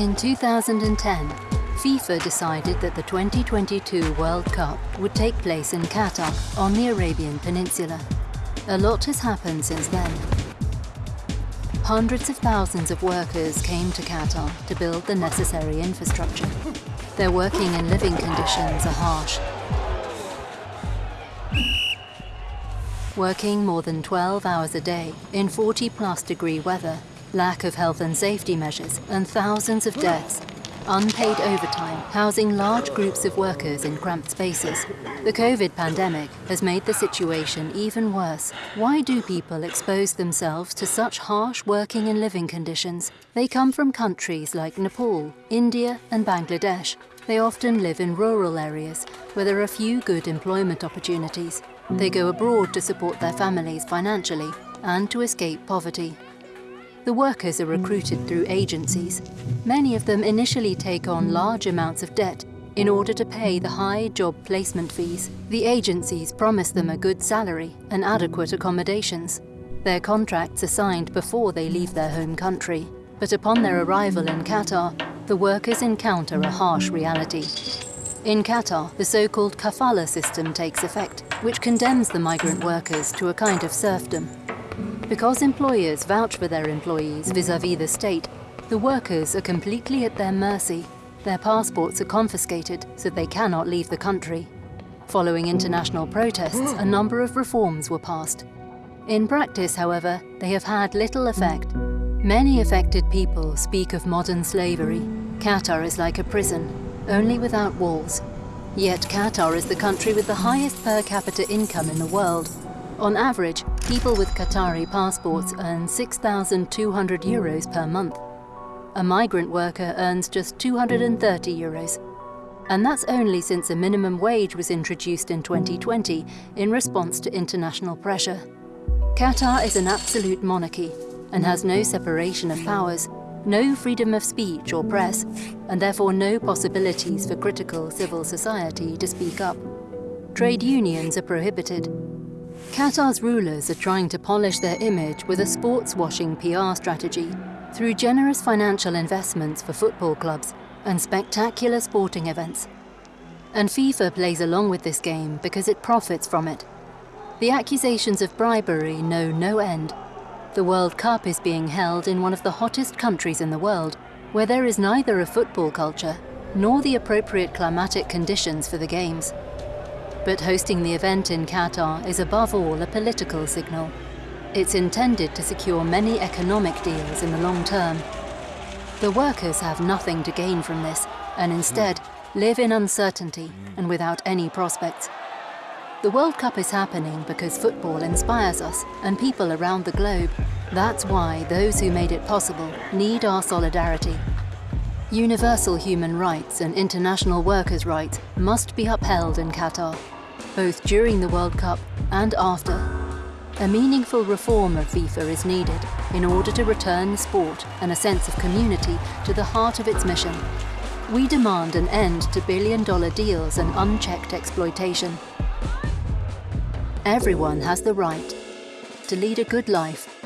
In 2010, FIFA decided that the 2022 World Cup would take place in Qatar on the Arabian Peninsula. A lot has happened since then. Hundreds of thousands of workers came to Qatar to build the necessary infrastructure. Their working and living conditions are harsh. Working more than 12 hours a day in 40 plus degree weather, lack of health and safety measures and thousands of deaths unpaid overtime, housing large groups of workers in cramped spaces. The COVID pandemic has made the situation even worse. Why do people expose themselves to such harsh working and living conditions? They come from countries like Nepal, India and Bangladesh. They often live in rural areas where there are few good employment opportunities. They go abroad to support their families financially and to escape poverty. The workers are recruited through agencies. Many of them initially take on large amounts of debt in order to pay the high job placement fees. The agencies promise them a good salary and adequate accommodations. Their contracts are signed before they leave their home country, but upon their arrival in Qatar, the workers encounter a harsh reality. In Qatar, the so-called kafala system takes effect, which condemns the migrant workers to a kind of serfdom. Because employers vouch for their employees vis-à-vis -vis the state, the workers are completely at their mercy. Their passports are confiscated, so they cannot leave the country. Following international protests, a number of reforms were passed. In practice, however, they have had little effect. Many affected people speak of modern slavery. Qatar is like a prison, only without walls. Yet Qatar is the country with the highest per capita income in the world, on average, people with Qatari passports earn 6,200 euros per month. A migrant worker earns just 230 euros. And that's only since a minimum wage was introduced in 2020 in response to international pressure. Qatar is an absolute monarchy and has no separation of powers, no freedom of speech or press, and therefore no possibilities for critical civil society to speak up. Trade unions are prohibited, Qatar's rulers are trying to polish their image with a sports-washing PR strategy through generous financial investments for football clubs and spectacular sporting events. And FIFA plays along with this game because it profits from it. The accusations of bribery know no end. The World Cup is being held in one of the hottest countries in the world, where there is neither a football culture nor the appropriate climatic conditions for the games. But hosting the event in Qatar is above all a political signal. It's intended to secure many economic deals in the long term. The workers have nothing to gain from this and instead live in uncertainty and without any prospects. The World Cup is happening because football inspires us and people around the globe. That's why those who made it possible need our solidarity. Universal human rights and international workers' rights must be upheld in Qatar, both during the World Cup and after. A meaningful reform of FIFA is needed in order to return sport and a sense of community to the heart of its mission. We demand an end to billion-dollar deals and unchecked exploitation. Everyone has the right to lead a good life